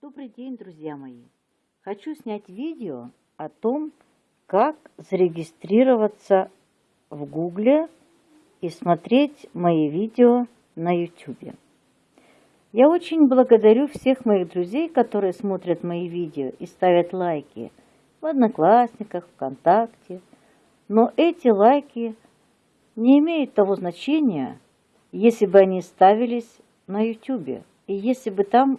Добрый день, друзья мои! Хочу снять видео о том, как зарегистрироваться в Гугле и смотреть мои видео на YouTube. Я очень благодарю всех моих друзей, которые смотрят мои видео и ставят лайки в Одноклассниках, ВКонтакте. Но эти лайки не имеют того значения, если бы они ставились на YouTube. И если бы там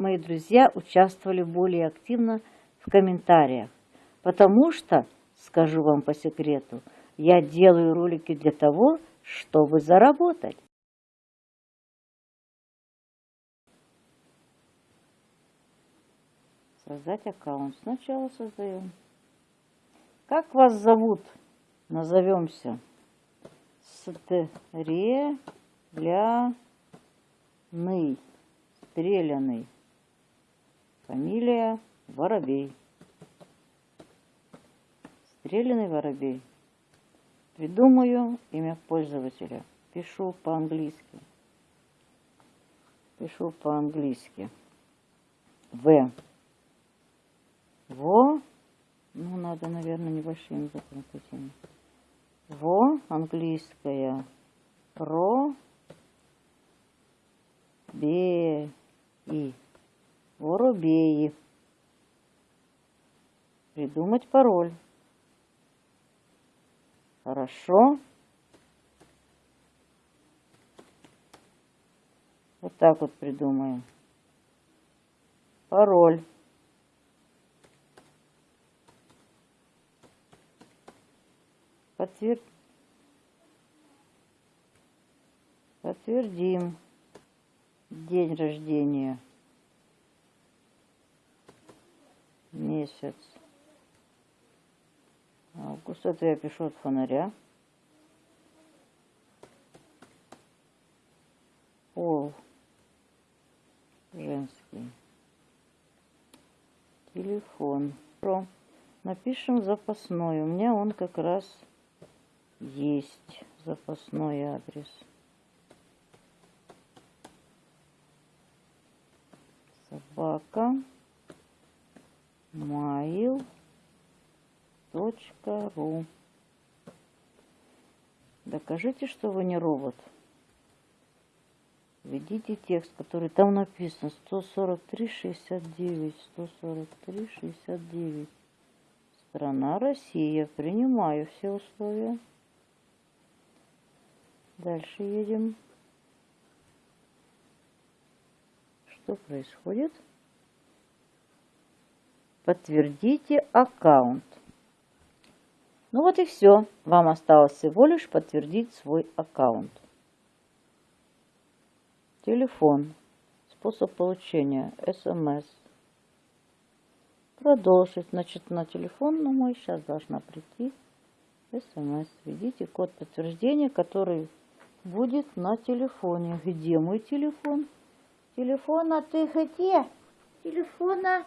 мои друзья участвовали более активно в комментариях. Потому что, скажу вам по секрету, я делаю ролики для того, чтобы заработать. Создать аккаунт. Сначала создаем. Как вас зовут? Назовемся. Стреляный. Стреляный. Фамилия Воробей. Стреляный Воробей. Придумаю имя пользователя. Пишу по-английски. Пишу по-английски. В. Во. Ну, надо, наверное, небольшим языком Во. Английская. Про. Бе. И. Воробеи. Придумать пароль. Хорошо. Вот так вот придумаем. Пароль. Подтвер... Подтвердим день рождения. Месяц. Август. Это я пишу от фонаря. Пол. Женский. Телефон. Про. Напишем запасной. У меня он как раз есть. Запасной адрес. Собака mail.ru Докажите, что вы не робот. Введите текст, который там написан 143.69, 143.69. Страна Россия. Принимаю все условия. Дальше едем. Что происходит? Подтвердите аккаунт. Ну вот и все. Вам осталось всего лишь подтвердить свой аккаунт. Телефон. Способ получения. СМС. Продолжить. Значит, на телефон на мой сейчас должна прийти СМС. Введите код подтверждения, который будет на телефоне. Где мой телефон? Телефона ты где? Телефона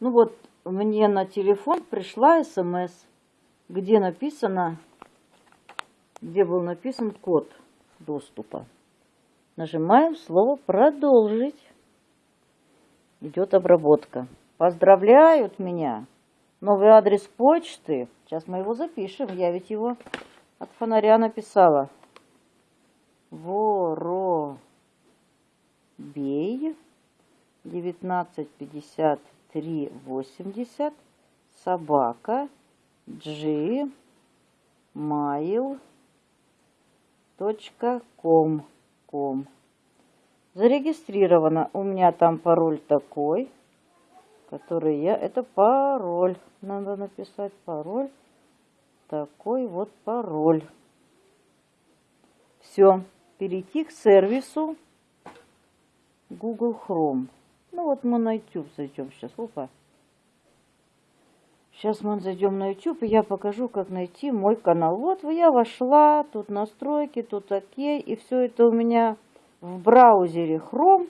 Ну вот, мне на телефон пришла смс, где написано, где был написан код доступа. Нажимаем слово «Продолжить». Идет обработка. Поздравляют меня. Новый адрес почты. Сейчас мы его запишем. Я ведь его от фонаря написала. Воробей 1950 380 собака g mail.com ком. Зарегистрировано. У меня там пароль такой, который я... Это пароль. Надо написать пароль. Такой вот пароль. Все. Перейти к сервису Google Chrome. Ну вот мы на YouTube зайдем сейчас. Опа. Сейчас мы зайдем на YouTube, и я покажу, как найти мой канал. Вот я вошла, тут настройки, тут окей, и все это у меня в браузере Chrome.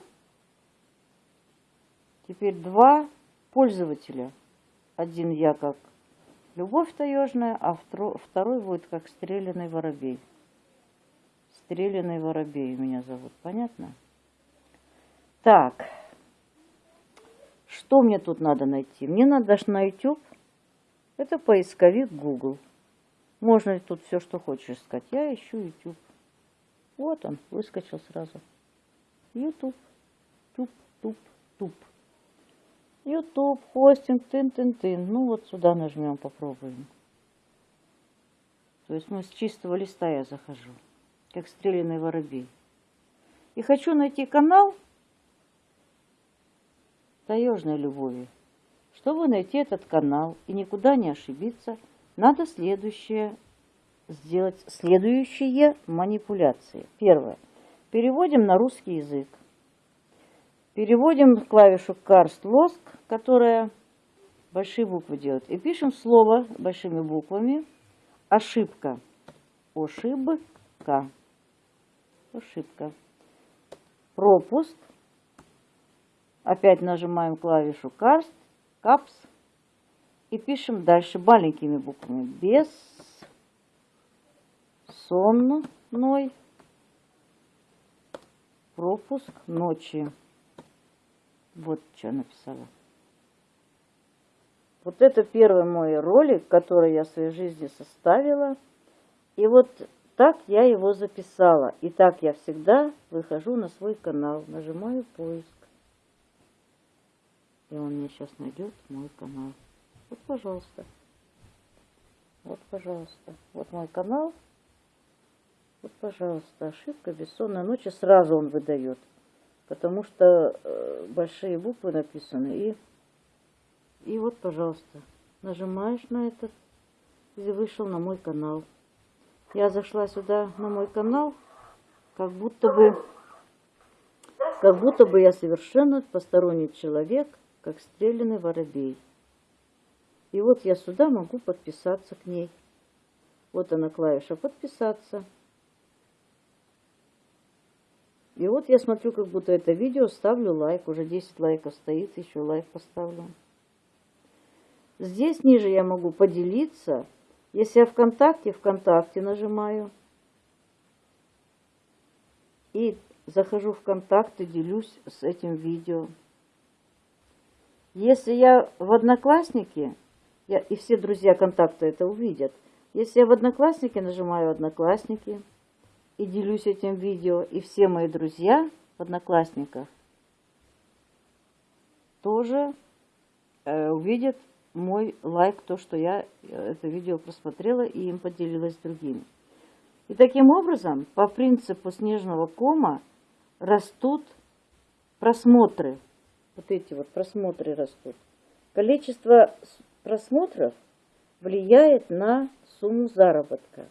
Теперь два пользователя. Один я как Любовь Таежная, а второй будет как Стреляный Воробей. Стреляный Воробей меня зовут, понятно? Так, что мне тут надо найти? Мне надо даже на YouTube. Это поисковик Google. Можно тут все, что хочешь искать. Я ищу YouTube. Вот он, выскочил сразу. YouTube. Туп, туп, туп. YouTube, хостинг, тын-тын-тын. Ну вот сюда нажмем, попробуем. То есть мы с чистого листа я захожу, как стрелянный воробей. И хочу найти канал таежной любови. Чтобы найти этот канал и никуда не ошибиться, надо следующее сделать следующие манипуляции. Первое. Переводим на русский язык. Переводим клавишу Karst Losk, которая большие буквы делает. И пишем слово большими буквами. Ошибка. Ошибка. Ошибка. Пропуск. Опять нажимаем клавишу Karst, Caps. И пишем дальше маленькими буквами. Без сонной пропуск ночи. Вот что написала. Вот это первый мой ролик, который я в своей жизни составила. И вот так я его записала. И так я всегда выхожу на свой канал, нажимаю поиск. И он мне сейчас найдет мой канал. Вот, пожалуйста. Вот, пожалуйста. Вот мой канал. Вот, пожалуйста. Ошибка бессонная ночи. Сразу он выдает потому что э, большие буквы написаны. И, и вот, пожалуйста, нажимаешь на этот, и вышел на мой канал. Я зашла сюда на мой канал, как будто бы, как будто бы я совершенно посторонний человек, как стрелянный воробей. И вот я сюда могу подписаться к ней. Вот она клавиша «Подписаться». И вот я смотрю, как будто это видео, ставлю лайк. Уже 10 лайков стоит, еще лайк поставлю. Здесь ниже я могу поделиться. Если я ВКонтакте, ВКонтакте нажимаю. И захожу в ВКонтакте, делюсь с этим видео. Если я в Одноклассники, я, и все друзья контакта это увидят. Если я в Одноклассники нажимаю Одноклассники, и делюсь этим видео. И все мои друзья в Одноклассниках тоже э, увидят мой лайк, то, что я э, это видео просмотрела и им поделилась с другими. И таким образом, по принципу снежного кома, растут просмотры. Вот эти вот просмотры растут. Количество просмотров влияет на сумму заработка.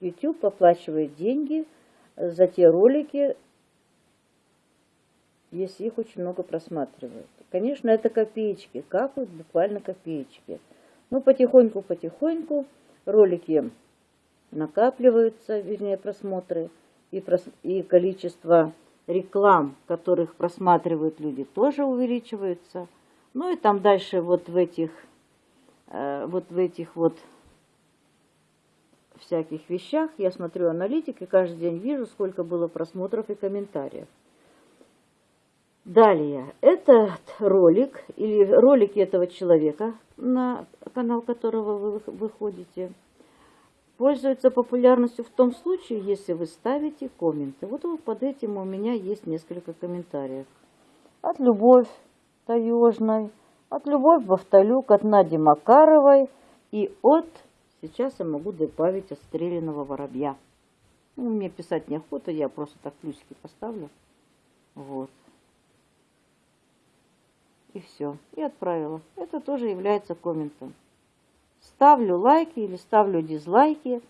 YouTube оплачивает деньги за те ролики, если их очень много просматривают. Конечно, это копеечки, капают буквально копеечки. Но потихоньку-потихоньку ролики накапливаются, вернее просмотры, и, прос... и количество реклам, которых просматривают люди, тоже увеличивается. Ну и там дальше вот в этих, э, вот в этих вот всяких вещах. Я смотрю аналитик и каждый день вижу, сколько было просмотров и комментариев. Далее, этот ролик или ролики этого человека, на канал которого вы выходите, пользуются популярностью в том случае, если вы ставите комменты. Вот под этим у меня есть несколько комментариев. От Любовь Таежной, от Любовь Бавталюк, от Нади Макаровой и от Сейчас я могу добавить отстрелянного воробья. Ну, мне писать неохота, я просто так плюсики поставлю. Вот. И все. И отправила. Это тоже является комментом. Ставлю лайки или ставлю дизлайки.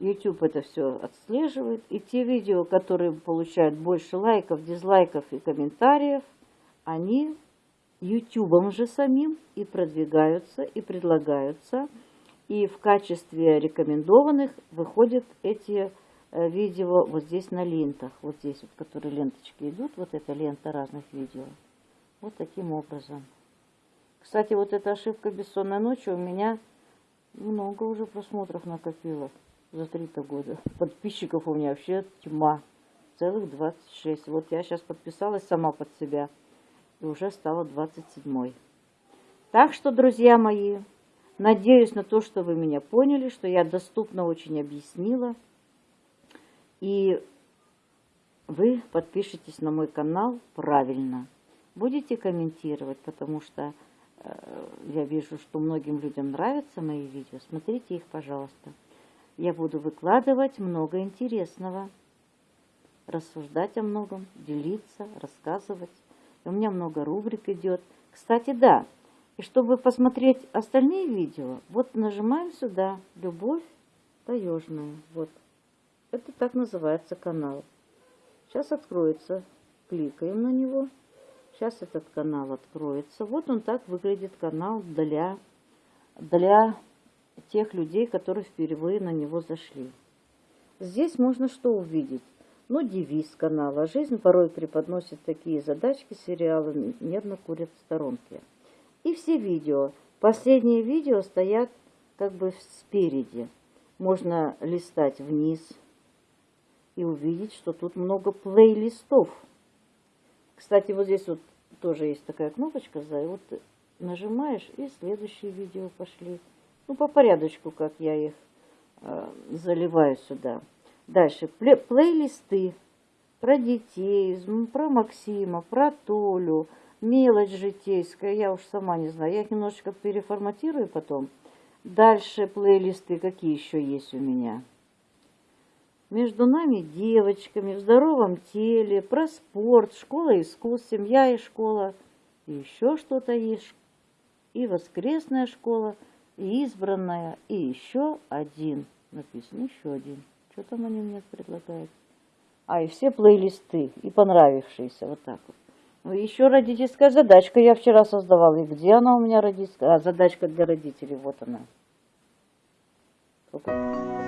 YouTube это все отслеживает. И те видео, которые получают больше лайков, дизлайков и комментариев, они YouTube же самим и продвигаются, и предлагаются и в качестве рекомендованных выходят эти э, видео вот здесь на лентах. Вот здесь, вот, которые ленточки идут. Вот эта лента разных видео. Вот таким образом. Кстати, вот эта ошибка бессонной ночи у меня много уже просмотров накопила за три-то года. Подписчиков у меня вообще тьма. целых 26. Вот я сейчас подписалась сама под себя и уже стала 27. Так что, друзья мои, надеюсь на то, что вы меня поняли, что я доступно очень объяснила. И вы подпишитесь на мой канал правильно. Будете комментировать, потому что я вижу, что многим людям нравятся мои видео. Смотрите их, пожалуйста. Я буду выкладывать много интересного, рассуждать о многом, делиться, рассказывать. И у меня много рубрик идет. Кстати, да, и чтобы посмотреть остальные видео, вот нажимаем сюда «Любовь таежная». Вот. Это так называется канал. Сейчас откроется. Кликаем на него. Сейчас этот канал откроется. Вот он так выглядит канал для, для тех людей, которые впервые на него зашли. Здесь можно что увидеть? Ну, девиз канала. Жизнь порой преподносит такие задачки, сериалы нервно курят в сторонке. И все видео. Последние видео стоят как бы спереди. Можно листать вниз и увидеть, что тут много плейлистов. Кстати, вот здесь вот тоже есть такая кнопочка, вот нажимаешь, и следующие видео пошли. Ну, по порядочку, как я их э, заливаю сюда. Дальше, плей плейлисты про детей, про Максима, про Толю, мелочь житейская, я уж сама не знаю. Я их немножечко переформатирую потом. Дальше плейлисты какие еще есть у меня. Между нами девочками, в здоровом теле, про спорт, школа искусств, семья и школа. И еще что-то есть. И воскресная школа – и избранная, и еще один. Написано еще один. Что там они мне предлагают? А, и все плейлисты, и понравившиеся, вот так вот. Ну, еще родительская задачка я вчера создавала. И где она у меня родительская? А, задачка для родителей, вот она. Сколько?